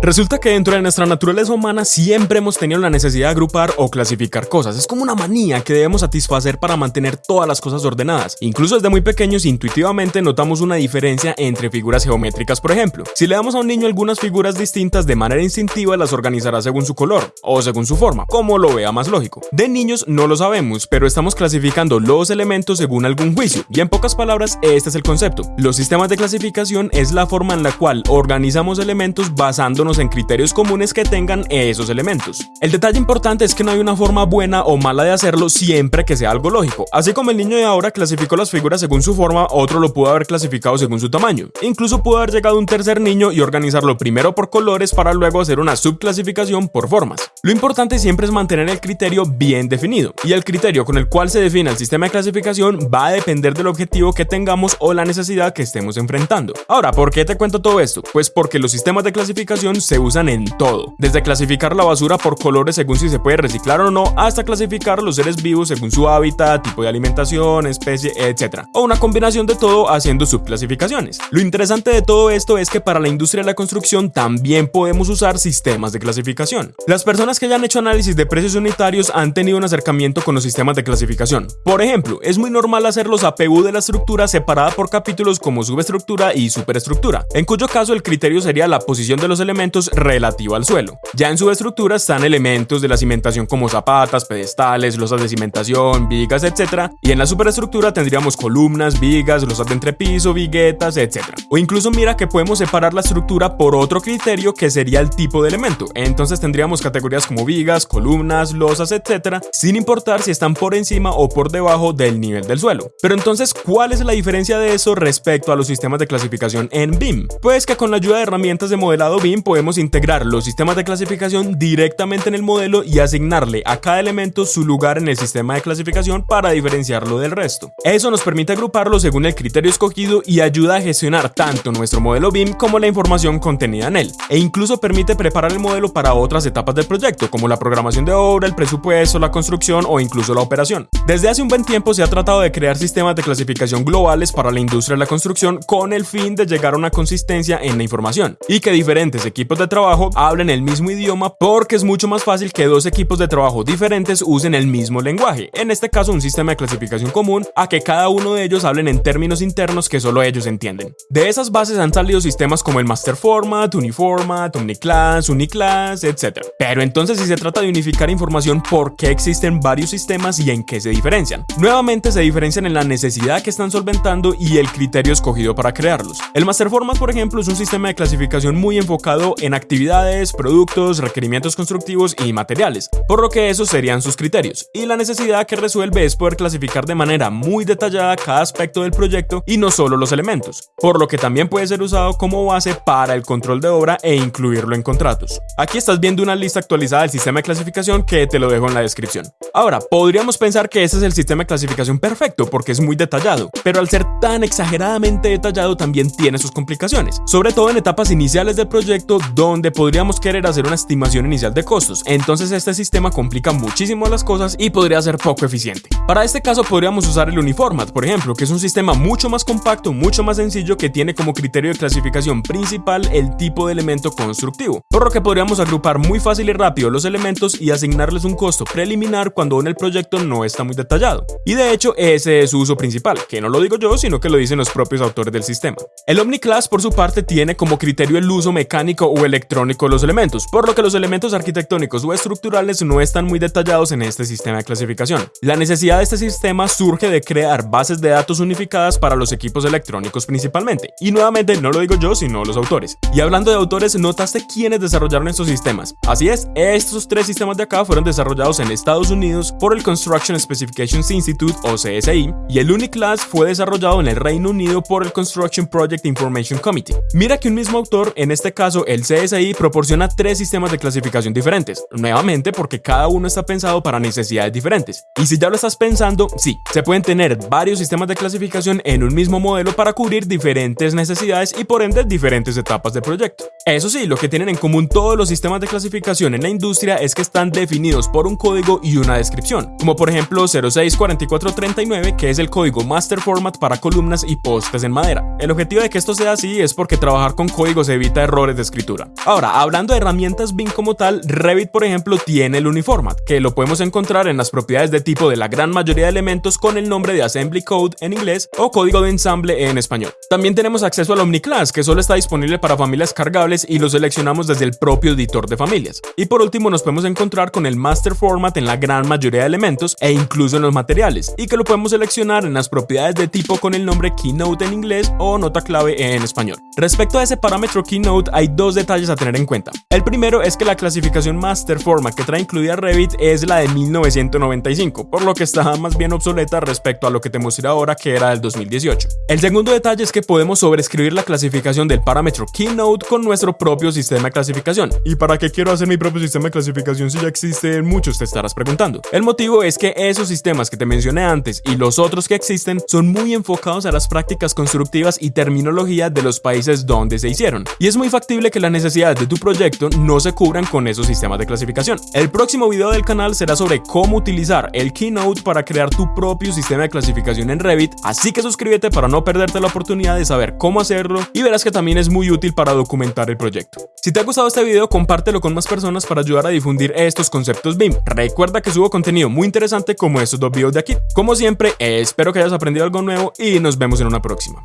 Resulta que dentro de nuestra naturaleza humana siempre hemos tenido la necesidad de agrupar o clasificar cosas. Es como una manía que debemos satisfacer para mantener todas las cosas ordenadas. Incluso desde muy pequeños intuitivamente notamos una diferencia entre figuras geométricas, por ejemplo. Si le damos a un niño algunas figuras distintas de manera instintiva las organizará según su color o según su forma, como lo vea más lógico. De niños no lo sabemos, pero estamos clasificando los elementos según algún juicio. Y en pocas palabras, este es el concepto. Los sistemas de clasificación es la forma en la cual organizamos elementos basándonos en criterios comunes que tengan esos elementos. El detalle importante es que no hay una forma buena o mala de hacerlo siempre que sea algo lógico. Así como el niño de ahora clasificó las figuras según su forma, otro lo pudo haber clasificado según su tamaño. Incluso pudo haber llegado un tercer niño y organizarlo primero por colores para luego hacer una subclasificación por formas. Lo importante siempre es mantener el criterio bien definido, y el criterio con el cual se define el sistema de clasificación va a depender del objetivo que tengamos o la necesidad que estemos enfrentando. Ahora, ¿por qué te cuento todo esto? Pues porque los sistemas de clasificación se usan en todo, desde clasificar la basura por colores según si se puede reciclar o no, hasta clasificar los seres vivos según su hábitat, tipo de alimentación, especie, etc. O una combinación de todo haciendo subclasificaciones. Lo interesante de todo esto es que para la industria de la construcción también podemos usar sistemas de clasificación. Las personas que hayan hecho análisis de precios unitarios han tenido un acercamiento con los sistemas de clasificación. Por ejemplo, es muy normal hacer los APU de la estructura separada por capítulos como subestructura y superestructura, en cuyo caso el criterio sería la posición de los elementos relativa al suelo. Ya en subestructura están elementos de la cimentación como zapatas, pedestales, losas de cimentación, vigas, etc. Y en la superestructura tendríamos columnas, vigas, losas de entrepiso, viguetas, etc. O incluso mira que podemos separar la estructura por otro criterio que sería el tipo de elemento. Entonces tendríamos categorías como vigas, columnas, losas, etc. sin importar si están por encima o por debajo del nivel del suelo. Pero entonces, ¿cuál es la diferencia de eso respecto a los sistemas de clasificación en BIM? Pues que con la ayuda de herramientas de modelado BIM podemos integrar los sistemas de clasificación directamente en el modelo y asignarle a cada elemento su lugar en el sistema de clasificación para diferenciarlo del resto. Eso nos permite agruparlo según el criterio escogido y ayuda a gestionar tanto nuestro modelo BIM como la información contenida en él, e incluso permite preparar el modelo para otras etapas del proyecto, como la programación de obra, el presupuesto, la construcción o incluso la operación. Desde hace un buen tiempo se ha tratado de crear sistemas de clasificación globales para la industria de la construcción con el fin de llegar a una consistencia en la información y que diferentes equipos de trabajo hablen el mismo idioma porque es mucho más fácil que dos equipos de trabajo diferentes usen el mismo lenguaje, en este caso un sistema de clasificación común, a que cada uno de ellos hablen en términos internos que solo ellos entienden. De esas bases han salido sistemas como el Master Format, Uniformat, Omniclass, Uniclass, etc. Pero entonces si se trata de unificar información, ¿por qué existen varios sistemas y en qué se diferencian? Nuevamente se diferencian en la necesidad que están solventando y el criterio escogido para crearlos. El Master Format, por ejemplo, es un sistema de clasificación muy enfocado en actividades, productos, requerimientos constructivos y materiales, por lo que esos serían sus criterios. Y la necesidad que resuelve es poder clasificar de manera muy detallada cada aspecto del proyecto y no solo los elementos, por lo que también puede ser usado como base para el control de obra e incluirlo en contratos. Aquí estás viendo una lista actualizada del sistema de clasificación que te lo dejo en la descripción. Ahora, podríamos pensar que ese es el sistema de clasificación perfecto porque es muy detallado, pero al ser tan exageradamente detallado también tiene sus complicaciones, sobre todo en etapas iniciales del proyecto donde podríamos querer hacer una estimación inicial de costos, entonces este sistema complica muchísimo las cosas y podría ser poco eficiente. Para este caso podríamos usar el Uniformat, por ejemplo, que es un sistema mucho más compacto, mucho más sencillo que tiene como criterio de clasificación principal el tipo de elemento constructivo, por lo que podríamos agrupar muy fácil y rápido los elementos y asignarles un costo preliminar cuando en el proyecto no está muy detallado. Y de hecho ese es su uso principal, que no lo digo yo, sino que lo dicen los propios autores del sistema. El Omniclass por su parte tiene como criterio el uso mecánico o electrónico los elementos, por lo que los elementos arquitectónicos o estructurales no están muy detallados en este sistema de clasificación. La necesidad de este sistema surge de crear bases de datos unificadas para los equipos electrónicos principalmente. Y nuevamente no lo digo yo, sino los autores. Y hablando de autores, ¿notaste quiénes desarrollaron estos sistemas? Así es, estos tres sistemas de acá fueron desarrollados en Estados Unidos por el Construction Specifications Institute o CSI y el Uniclass fue desarrollado en el Reino Unido por el Construction Project Information Committee. Mira que un mismo autor, en este caso el CSI, proporciona tres sistemas de clasificación diferentes, nuevamente porque cada uno está pensado para necesidades diferentes. Y si ya lo estás pensando, sí, se pueden tener varios sistemas de clasificación en un mismo modelo para cubrir diferentes necesidades y por ende diferentes etapas del proyecto. Eso sí, lo que tienen en común todos los sistemas de clasificación en la industria es que están definidos por un código y una descripción, como por ejemplo 064439, que es el código master format para columnas y postes en madera. El objetivo de que esto sea así es porque trabajar con códigos evita errores de escritura. Ahora, hablando de herramientas BIM como tal, Revit por ejemplo tiene el Uniformat, que lo podemos encontrar en las propiedades de tipo de la gran mayoría de elementos con el nombre de Assembly Code en inglés o código de ensamble en español. También tenemos acceso al OmniClass, que solo está disponible para familias cargables y lo seleccionamos desde el propio editor de familias. Y por último nos podemos encontrar con el Master Format en la gran mayoría de elementos e incluso en los materiales, y que lo podemos seleccionar en las propiedades de tipo con el nombre Keynote en inglés o nota clave en español. Respecto a ese parámetro Keynote hay dos detalles a tener en cuenta. El primero es que la clasificación Master Format que trae incluida Revit es la de 1995, por lo que está más bien obsoleta respecto a lo que te mostré ahora que era del 2018. El segundo detalle es que podemos sobreescribir la clasificación del parámetro Keynote con propio sistema de clasificación. ¿Y para qué quiero hacer mi propio sistema de clasificación si ya existen muchos? Te estarás preguntando. El motivo es que esos sistemas que te mencioné antes y los otros que existen son muy enfocados a las prácticas constructivas y terminología de los países donde se hicieron. Y es muy factible que las necesidades de tu proyecto no se cubran con esos sistemas de clasificación. El próximo video del canal será sobre cómo utilizar el Keynote para crear tu propio sistema de clasificación en Revit, así que suscríbete para no perderte la oportunidad de saber cómo hacerlo y verás que también es muy útil para documentar el proyecto. Si te ha gustado este video, compártelo con más personas para ayudar a difundir estos conceptos BIM. Recuerda que subo contenido muy interesante como estos dos videos de aquí. Como siempre, espero que hayas aprendido algo nuevo y nos vemos en una próxima.